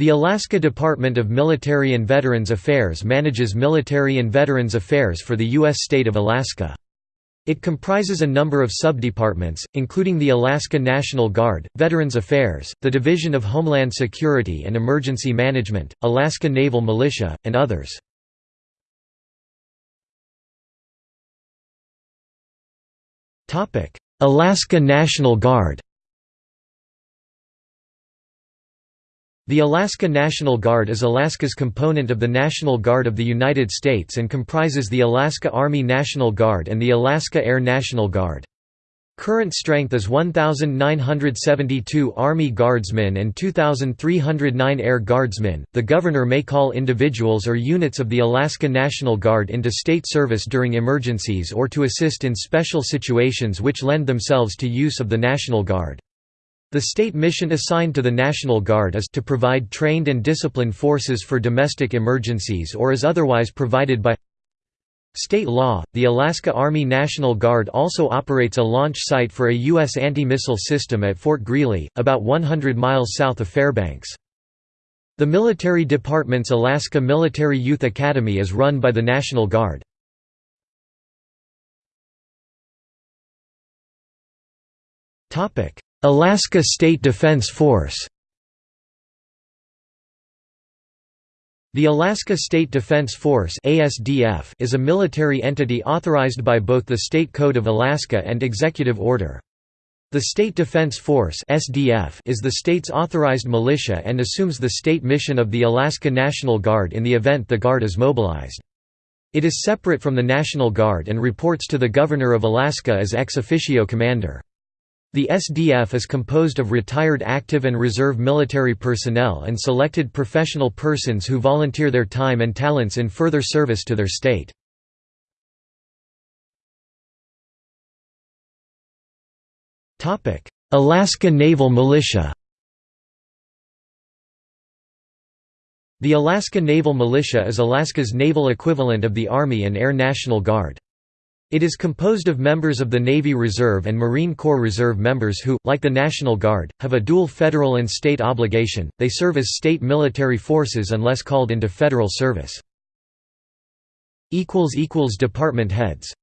The Alaska Department of Military and Veterans Affairs manages military and veterans affairs for the U.S. state of Alaska. It comprises a number of subdepartments, including the Alaska National Guard, Veterans Affairs, the Division of Homeland Security and Emergency Management, Alaska Naval Militia, and others. Alaska National Guard The Alaska National Guard is Alaska's component of the National Guard of the United States and comprises the Alaska Army National Guard and the Alaska Air National Guard. Current strength is 1,972 Army Guardsmen and 2,309 Air Guardsmen. The Governor may call individuals or units of the Alaska National Guard into state service during emergencies or to assist in special situations which lend themselves to use of the National Guard. The state mission assigned to the National Guard is to provide trained and disciplined forces for domestic emergencies or is otherwise provided by State law, the Alaska Army National Guard also operates a launch site for a U.S. anti-missile system at Fort Greely, about 100 miles south of Fairbanks. The military department's Alaska Military Youth Academy is run by the National Guard. Alaska State Defense Force The Alaska State Defense Force is a military entity authorized by both the State Code of Alaska and Executive Order. The State Defense Force is the state's authorized militia and assumes the state mission of the Alaska National Guard in the event the Guard is mobilized. It is separate from the National Guard and reports to the Governor of Alaska as ex officio commander. The SDF is composed of retired active and reserve military personnel and selected professional persons who volunteer their time and talents in further service to their state. Alaska Naval Militia The Alaska Naval Militia is Alaska's naval equivalent of the Army and Air National Guard. It is composed of members of the Navy Reserve and Marine Corps Reserve members who, like the National Guard, have a dual federal and state obligation, they serve as state military forces unless called into federal service. Department heads